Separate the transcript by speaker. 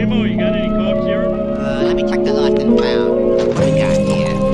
Speaker 1: You got any cops here?
Speaker 2: Uh, let me check the lost and found. What we got here?